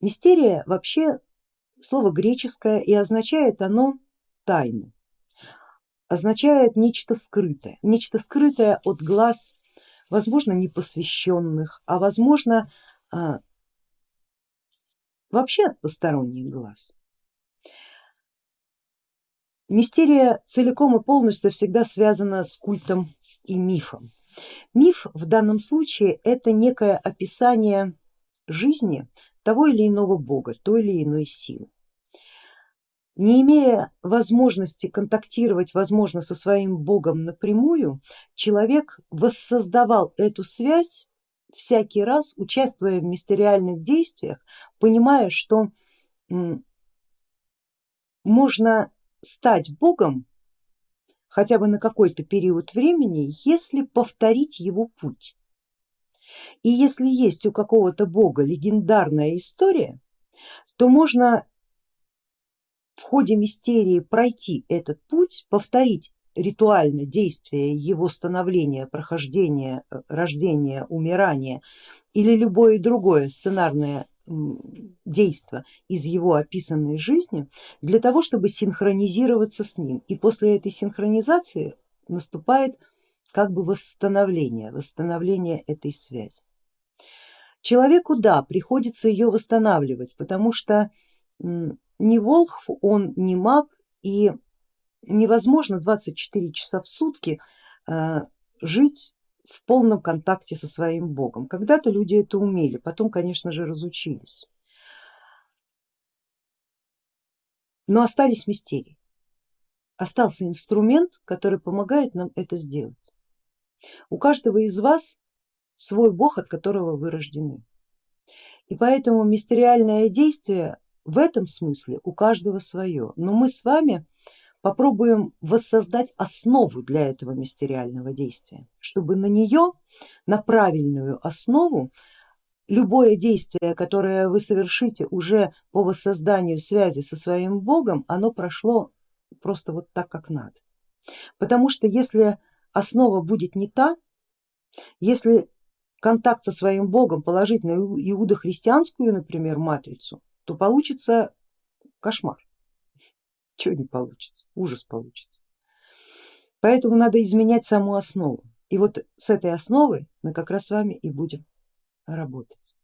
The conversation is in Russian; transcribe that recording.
Мистерия вообще слово греческое и означает оно тайну, означает нечто скрытое, нечто скрытое от глаз, возможно непосвященных, а возможно а, вообще от посторонних глаз. Мистерия целиком и полностью всегда связана с культом и мифом. Миф в данном случае это некое описание жизни того или иного бога, той или иной силы. Не имея возможности контактировать, возможно, со своим богом напрямую, человек воссоздавал эту связь всякий раз, участвуя в мистериальных действиях, понимая, что можно стать богом хотя бы на какой-то период времени, если повторить его путь. И если есть у какого-то бога легендарная история, то можно в ходе мистерии пройти этот путь, повторить ритуально действие его становления, прохождения, э, рождения, умирания или любое другое сценарное действо из его описанной жизни для того, чтобы синхронизироваться с ним. И после этой синхронизации наступает как бы восстановление, восстановление этой связи. Человеку, да, приходится ее восстанавливать, потому что не волхв, он не маг и невозможно 24 часа в сутки э, жить в полном контакте со своим богом. Когда-то люди это умели, потом, конечно же, разучились. Но остались мистерии, остался инструмент, который помогает нам это сделать. У каждого из вас свой бог, от которого вы рождены. И поэтому мистериальное действие в этом смысле у каждого свое. Но мы с вами попробуем воссоздать основу для этого мистериального действия, чтобы на нее, на правильную основу, любое действие, которое вы совершите уже по воссозданию связи со своим богом, оно прошло просто вот так, как надо. Потому что если основа будет не та, если контакт со своим богом положить на иудохристианскую, например, матрицу, то получится кошмар. Чего не получится, ужас получится. Поэтому надо изменять саму основу. И вот с этой основой мы как раз с вами и будем работать.